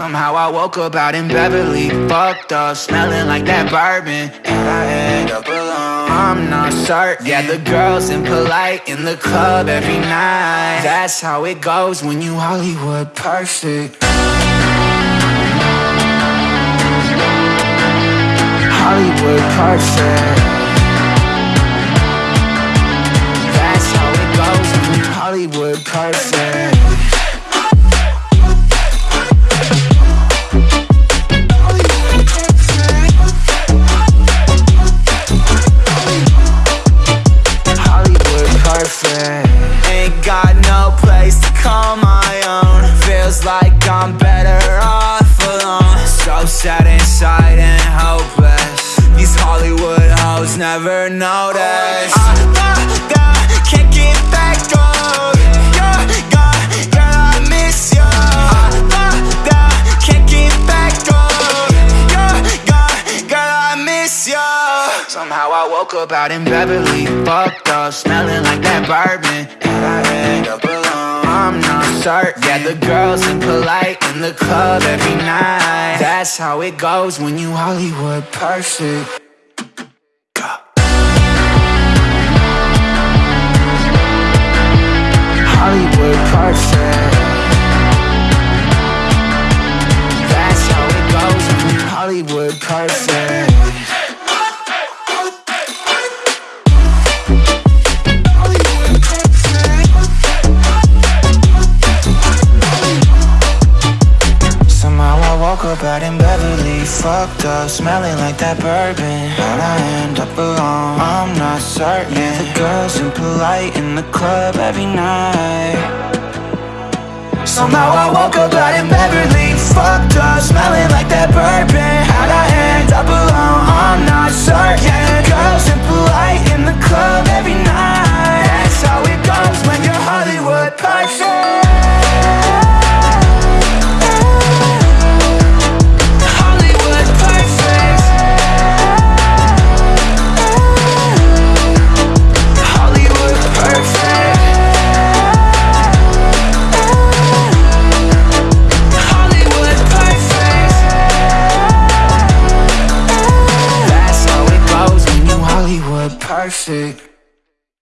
Somehow I woke up out in Beverly, fucked up, smelling like that bourbon. And I end up alone. I'm not certain. Yeah, the girls impolite in the club every night. That's how it goes when you Hollywood perfect. Hollywood perfect. That's how it goes when you Hollywood perfect. Place to call my own. Feels like I'm better off alone. So sad inside and hopeless. These Hollywood hoes never notice. I, I, I can't get back on. Somehow I woke up out in Beverly, fucked up, smelling like that bourbon. And I end up. I'm not certain. Yeah, the girls impolite in the club every night. That's how it goes when you Hollywood perfect. Hollywood perfect. That's how it goes when you Hollywood perfect. Fucked up, smelling like that bourbon. How'd I end up alone? I'm not certain. The girls impolite in the club every night. Somehow I woke up out in Beverly, fucked up, smelling like that bourbon. How'd I perfect.